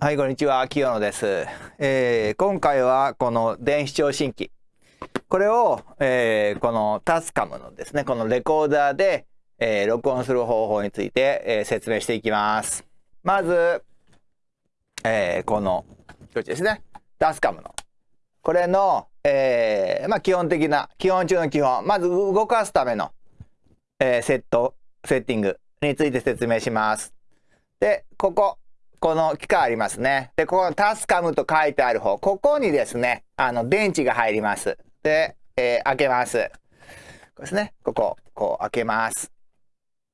はい、こんにちは。清野です。えー、今回はこの電子聴診器。これを、えー、このタスカムのですね、このレコーダーで、えー、録音する方法について、えー、説明していきます。まず、えー、この装置ですね。タスカムの。これの、えー、まあ基本的な、基本中の基本。まず動かすための、えー、セット、セッティングについて説明します。で、ここ。この機械ありますね。で、ここのタスカムと書いてある方、ここにですね、あの、電池が入ります。で、えー、開けます。こですね。ここ、こう開けます。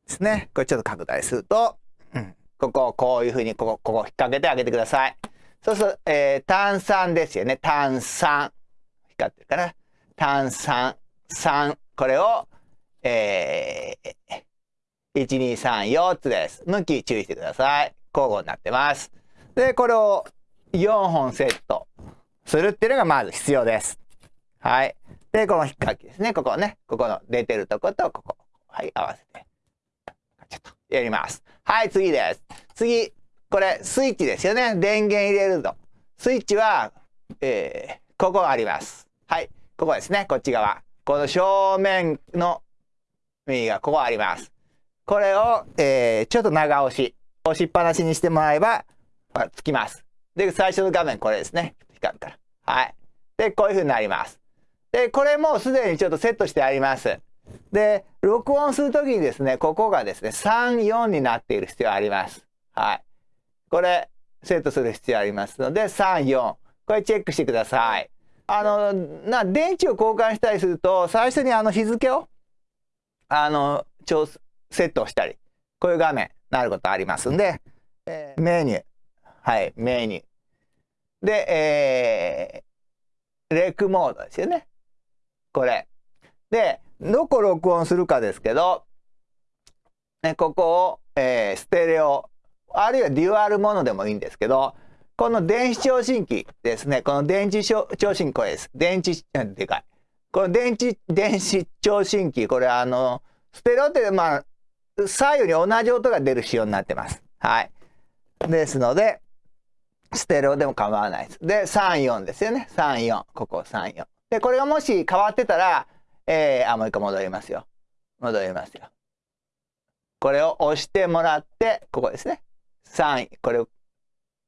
ですね。これちょっと拡大すると、うん、ここを、こういうふうに、ここ、ここ引っ掛けてあげてください。そうすると、えー、炭酸ですよね。炭酸。光ってるかな。炭酸、酸。これを、えー、1、2、3、4つです。向き注意してください。交互になってます。で、これを4本セットするっていうのがまず必要です。はい。で、この引っ掛けですね。ここね。ここの出てるとことここ。はい、合わせて。ちょっとやります。はい、次です。次、これスイッチですよね。電源入れると。スイッチは、えー、ここあります。はい、ここですね。こっち側。この正面の右がここあります。これを、えー、ちょっと長押し。押しっぱなしにしてもらえば、つきます。で、最初の画面これですね。光るから。はい。で、こういう風になります。で、これもすでにちょっとセットしてあります。で、録音するときにですね、ここがですね、3、4になっている必要あります。はい。これ、セットする必要ありますので、3、4。これチェックしてください。あの、な、電池を交換したりすると、最初にあの日付を、あの、調、セットをしたり、こういう画面。なることありますんで、えー、メニュー。はい、メニュー。で、えー、レクモードですよね。これ。で、どこ録音するかですけど、ね、ここを、えー、ステレオ、あるいはデュアルものでもいいんですけど、この電子聴診器ですね。この電子聴診器これです。電池、でかい。この電池、電子聴診器、これあの、ステレオって、まあ、左右に同じ音が出る仕様になってます。はい。ですので、ステレオでも構わないです。で、3、4ですよね。3、4。ここ3、4。で、これがもし変わってたら、えー、あ、もう一回戻りますよ。戻りますよ。これを押してもらって、ここですね。3、これを、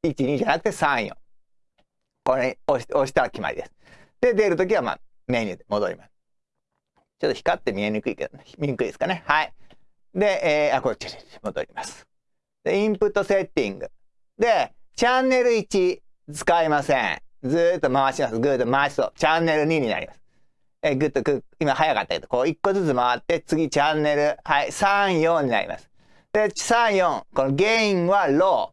1、2じゃなくて3、4。これ押し押したら決まりです。で、出るときは、まあ、メニューで戻ります。ちょっと光って見えにくいけど、ね、見にくいですかね。はい。で、えー、あ、こっちに戻ります。で、インプットセッティング。で、チャンネル1使いません。ずーっと回します。ぐーっと回すと、チャンネル2になります。えー、ぐっとく、今早かったけど、こう1個ずつ回って、次チャンネル、はい、3、4になります。で、3、4、このゲインはロ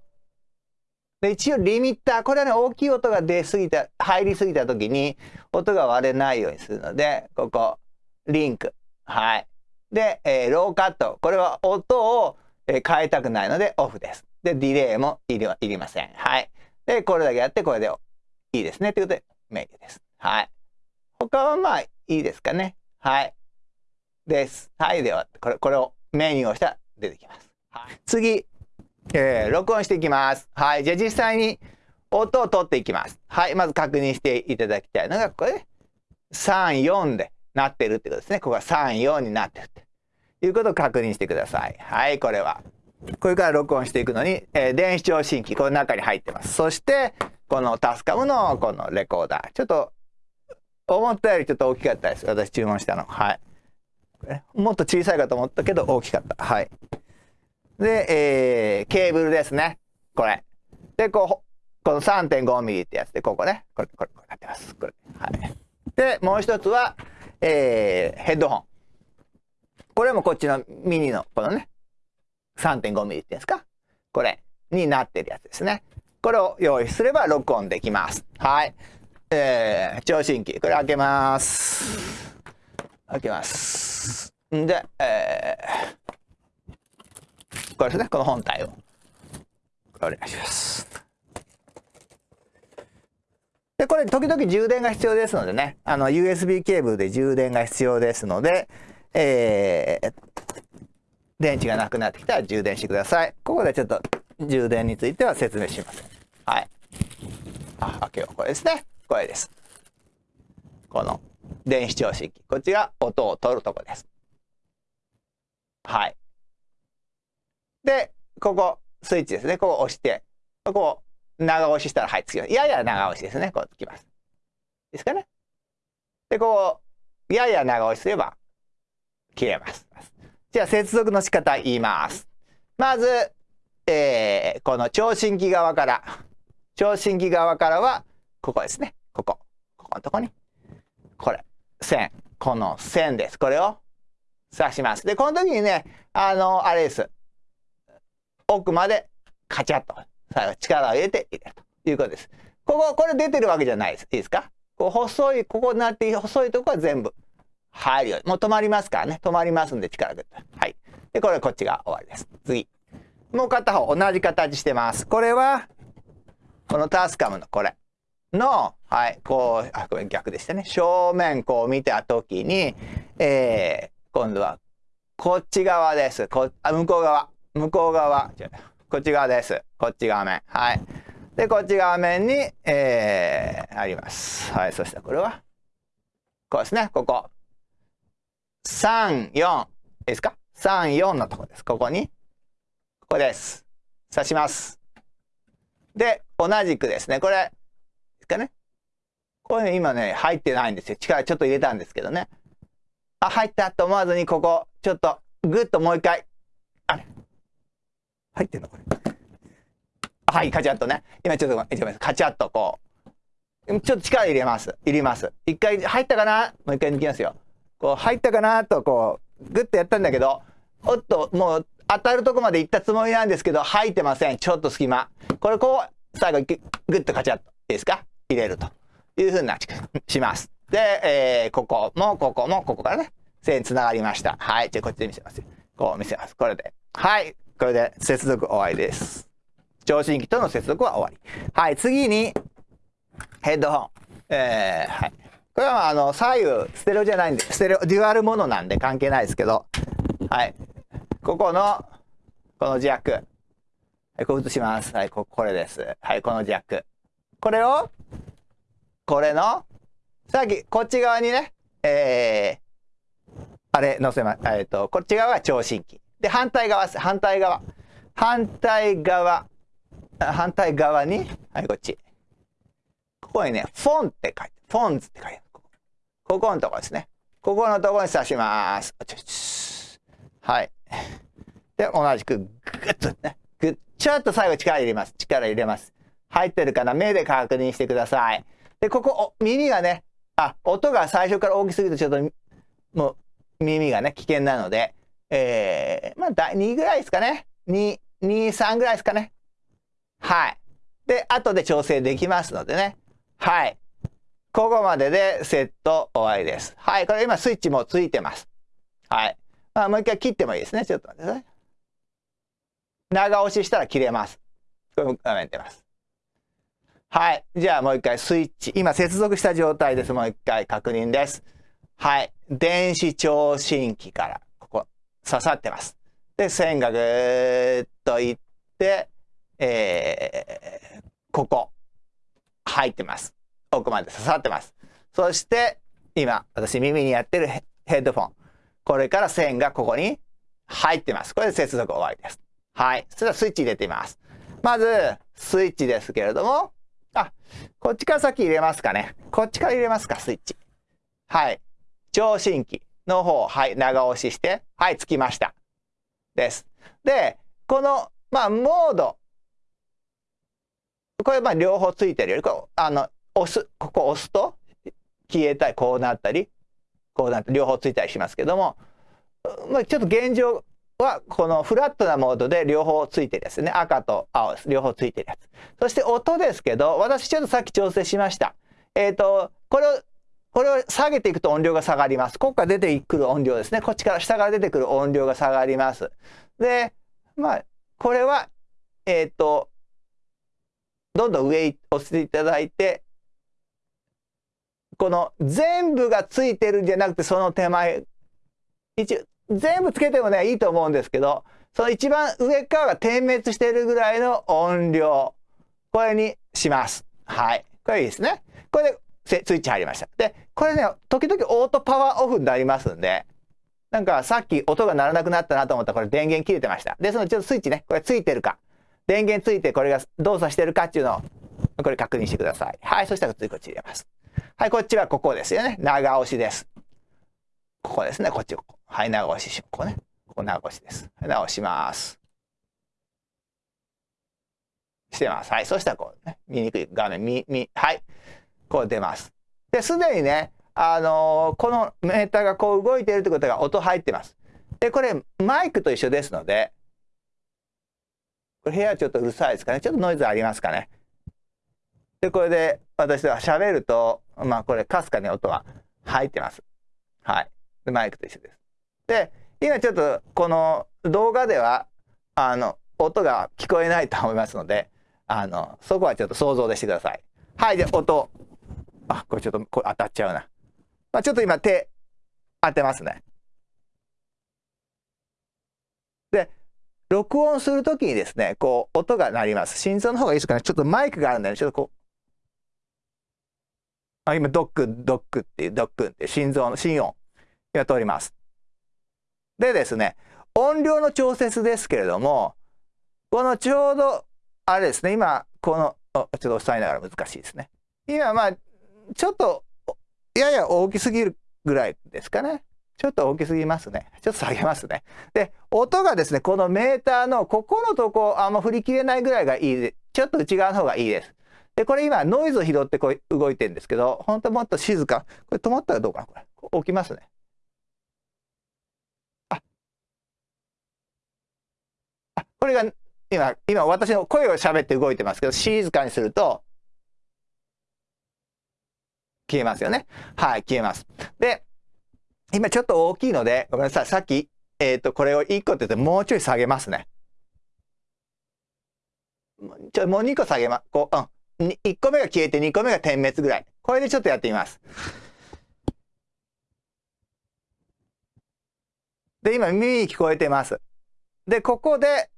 ー。で、一応リミッター、これはね、大きい音が出すぎた、入りすぎた時に、音が割れないようにするので、ここ、リンク。はい。で、えー、ローカット。これは音を、えー、変えたくないのでオフです。で、ディレイもいりいりません。はい。で、これだけやってこれでいいですね。ということで、メニューです。はい。他はまあいいですかね。はい。です。はい。では、これ、これをメニューをしたら出てきます。はい。次、えー、録音していきます。はい。じゃあ実際に音を取っていきます。はい。まず確認していただきたいのが、これ、3、4でなってるってことですね。ここが3、4になってるって。いうことを確認してください。はい、これは。これから録音していくのに、えー、電子聴診器、この中に入ってます。そして、このタスカムのこのレコーダー。ちょっと、思ったよりちょっと大きかったです。私注文したの。はい。もっと小さいかと思ったけど大きかった。はい。で、えー、ケーブルですね。これ。で、こう、この3.5ミリってやつで、ここね。これ、これ、これなってます。これ。はい。で、もう一つは、えー、ヘッドホン。これもこっちのミニの、このね、3.5ミリっていうんですか？これになってるやつですね。これを用意すれば録音できます。はい。えー、聴診器。これ開けます。開けます。んで、えー、これですね。この本体を。これお願いします。で、これ時々充電が必要ですのでね。あの、USB ケーブルで充電が必要ですので、えー、電池がなくなってきたら充電してください。ここでちょっと充電については説明しません。はい。あ、開けよう。これですね。これです。この電子聴診器。こっちが音を取るとこです。はい。で、ここ、スイッチですね。ここ押して、ここ、長押ししたら、はい、つきます。やや長押しですね。こうつきます。ですかね。で、こう、やや長押しすれば、切れます。じゃあ、接続の仕方言います。まず、えー、この聴診器側から、聴診器側からは、ここですね。ここ。ここのとこに。これ。線。この線です。これを刺します。で、この時にね、あの、あれです。奥までカチャッと、力を入れて入れるということです。ここ、これ出てるわけじゃないです。いいですか？こう細い、ここになって細いとこは全部入るように。もう止まりますからね。止まりますんで力がはい。で、これこっちが終わりです。次。もう片方同じ形してます。これは、このタスカムのこれの、はい、こう、あ、これ逆でしたね。正面こう見たときに、えー、今度はこっち側です。こあ向こう側。向こう側。こっち側です。こっち側面。はい。で、こっち側面に、えー、あります。はい。そしたらこれは、こうですね。ここ。3、4。いいですか ?3、4のとこです。ここに、ここです。刺します。で、同じくですね。これ、ですかね。こういうの今ね、入ってないんですよ。力ちょっと入れたんですけどね。あ、入ったと思わずに、ここ、ちょっと、ぐっともう一回、入ってんのこれ。はい、カチャッとね。今ちょっと、ごめんカチャッとこう。ちょっと力入れます。入れます。一回入ったかな？もう一回抜きますよ。こう、入ったかなと、こう、グッとやったんだけど、おっと、もう、当たるとこまで行ったつもりなんですけど、入ってません。ちょっと隙間。これ、こう、最後、グッとカチャッと。いいですか？入れるというふうなします。で、えー、ここも、ここも、ここからね、線繋がりました。はい。じゃあ、こっちで見せますよこう見せます。これで。はい。これで接続終わりです。聴診器との接続は終わり。はい。次に、ヘッドホン。えー、はい。これはあの、左右、ステレオじゃないんで、ステレオ、デュアルものなんで関係ないですけど、はい。ここの、このジャック。はい、こう映します。はい、こ、これです。はい、このジャック。これを、これの、さっき、こっち側にね、えー、あれ、載せま、えっ、ー、と、こっち側が聴診器。で、反対側です。反対側。反対側。反対側に、はい、こっち。ここにね、フォンって書いて、フォンズって書いてある。ここのとこですね。ここのとこに刺します。はい。で、同じく、ぐっとね、ぐっ、ちょっと最後力入れます。力入れます。入ってるかな？目で確認してください。で、ここ、耳がね、あ、音が最初から大きすぎるとちょっと、もう、耳がね、危険なので、えー、まあ、2ぐらいですかね。2、2、3ぐらいですかね。はい。で、後で調整できますのでね。はい。ここまででセット終わりです。はい。これ今スイッチもついてます。はい。まあ、もう一回切ってもいいですね。ちょっと待ってください。長押ししたら切れます。これ画面出ます。はい。じゃあもう一回スイッチ。今接続した状態です。もう一回確認です。はい。電子聴診器から刺さってます。で、線がぐーっといって、えー、ここ入ってます。奥まで刺さってます。そして、今、私耳にやってるヘッドフォン。これから線がここに入ってます。これで接続終わりです。はい。それではスイッチ入れてみます。まず、スイッチですけれども、あ、こっちから先入れますかね。こっちから入れますか、スイッチ。はい。聴診器の方、はい、長押しして、はい、つきました。です。で、この、まあ、モード。これ、まあ、両方ついてるより、こう、あの、押す、ここ押すと、消えたり、こうなったり、こうなって、両方ついたりしますけども、まあ、ちょっと現状は、このフラットなモードで両方ついてるやつね。赤と青です。両方ついてるやつ。そして音ですけど、私ちょっとさっき調整しました。えっ、ー、と、これを、これを下げていくと音量が下がります。ここから出てくる音量ですね。こっちから下から出てくる音量が下がります。で、まあ、これは、えっ、ー、と、どんどん上に押していただいて、この全部がついてるんじゃなくて、その手前、一応、全部つけてもね、いいと思うんですけど、その一番上側が点滅してるぐらいの音量。これにします。はい。これいいですね。これでスイッチ入りました。で、これね、時々オートパワーオフになりますんで、なんかさっき音が鳴らなくなったなと思ったらこれ電源切れてました。ですのちょっとスイッチね、これついてるか、電源ついてこれが動作してるかっていうのを、これ確認してください。はい、そしたら次こっち入れます。はい、こっちはここですよね。長押しです。ここですね、こっちここ。はい、長押しし、ここね。ここ長押しです。直します。してます。はい、そしたらこうね、見にくい画面、み、み、はい、こう出ます。で、すでにね、あのー、このメーターがこう動いているということが音入ってます。で、これマイクと一緒ですので、これ部屋ちょっとうるさいですかね？ちょっとノイズありますかね？で、これで私は喋ると、まあこれかすかに音は入ってます。はい。で、マイクと一緒です。で、今ちょっとこの動画では、あの、音が聞こえないと思いますので、あの、そこはちょっと想像でしてください。はい。で、音。あ、これちょっとこれ当たっちゃうな。まあ、ちょっと今手当てますね。で、録音するときにですね、こう、音が鳴ります。心臓の方がいいですかね。ちょっとマイクがあるんで、ね、ちょっとこう。あ、今、ドック、ドックっていう、ドックって心臓の心音が通ります。でですね、音量の調節ですけれども、このちょうど、あれですね、今、この、ちょっと押さえながら難しいですね。今、まあ、ちょっとやや大きすぎるぐらいですかね。ちょっと大きすぎますね。ちょっと下げますね。で、音がですね、このメーターのここのとこ、あんま振り切れないぐらいがいいで、ちょっと内側の方がいいです。で、これ今ノイズを拾ってこう動いてるんですけど、本当もっと静か。これ止まったらどうかなこれ。置きますね。あ。あ、これが今、今私の声を喋って動いてますけど、静かにすると、消えますよね。はい、消えます。で、今ちょっと大きいので、ごめんなさい。さっき、えっ、ー、と、これを1個って言ってもうちょい下げますね。ちょ、もう2個下げます、こう、うん。1個目が消えて2個目が点滅ぐらい。これでちょっとやってみます。で、今耳に聞こえてます。で、ここで、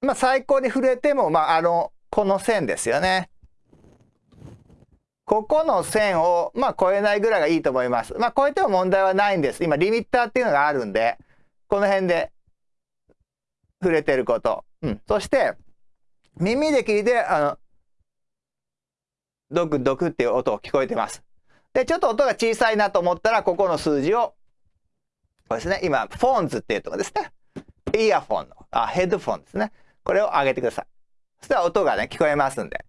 まあ最高に触れても、まああの、この線ですよね。ここの線を、まあ、超えないぐらいがいいと思います。まあ、超えても問題はないんです。今、リミッターっていうのがあるんで、この辺で触れてること。うん。そして、耳で聞いて、あの、ドクドクっていう音を聞こえてます。で、ちょっと音が小さいなと思ったら、ここの数字を、これですね。今、フォンズっていうとこですね。イヤフォンの、あ、ヘッドフォンですね。これを上げてください。そしたら音がね、聞こえますんで。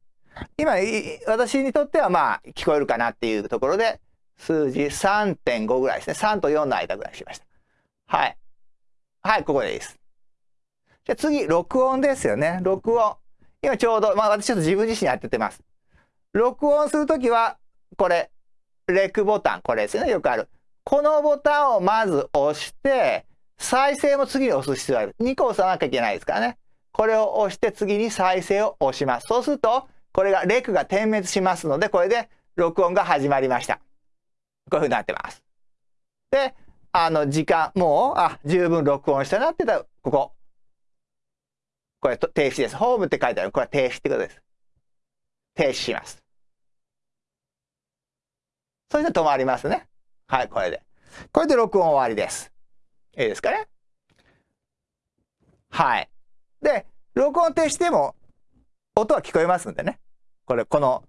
今、私にとってはまあ聞こえるかなっていうところで、数字3.5ぐらいですね。3と4の間ぐらいしました。はい。はい、ここでいいです。じゃあ次、録音ですよね。録音。今ちょうど、まあ私ちょっと自分自身やっててます。録音するときは、これ、レクボタン、これですよね。よくある。このボタンをまず押して、再生も次に押す必要がある。2個押さなきゃいけないですからね。これを押して次に再生を押します。そうすると、これがレクが点滅しますので、これで録音が始まりました。こういうふうになってます。で、あの、時間、もう、あ、十分録音したなってたら、ここ。これ停止です。ホームって書いてある。これは停止ってことです。停止します。そして止まりますね。はい、これで。これで録音終わりです。いいですかねはい。で、録音停止でも音は聞こえますんでね。これ、この、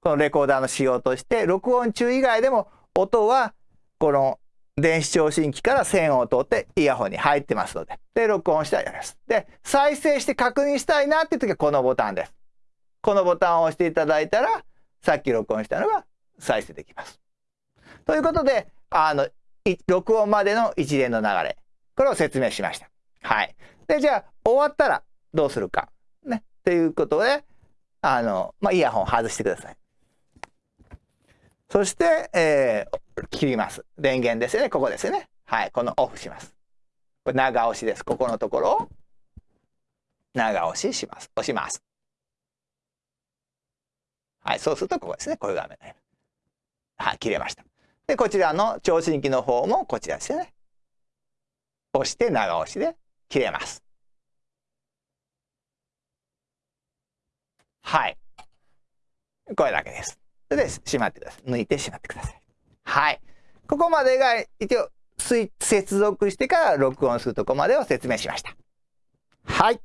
このレコーダーの仕様として、録音中以外でも音は、この電子聴診器から線を通ってイヤホンに入ってますので、で、録音したらやります。で、再生して確認したいなっていう時はこのボタンです。このボタンを押していただいたら、さっき録音したのが再生できます。ということで、あの、録音までの一連の流れ、これを説明しました。はい。で、じゃあ、終わったらどうするか。ね。ということで、あの、まあ、イヤホン外してください。そして、えー、切ります。電源ですよね。ここですよね。はい。このオフします。これ長押しです。ここのところを長押しします。押します。はい。そうするとここですね。こういう画面になります。はい。切れました。で、こちらの聴診器の方もこちらですよね。押して長押しで切れます。はい。これだけです。それで、しまってください。抜いてしまってください。はい。ここまでが一応接続してから録音するとこまでを説明しました。はい。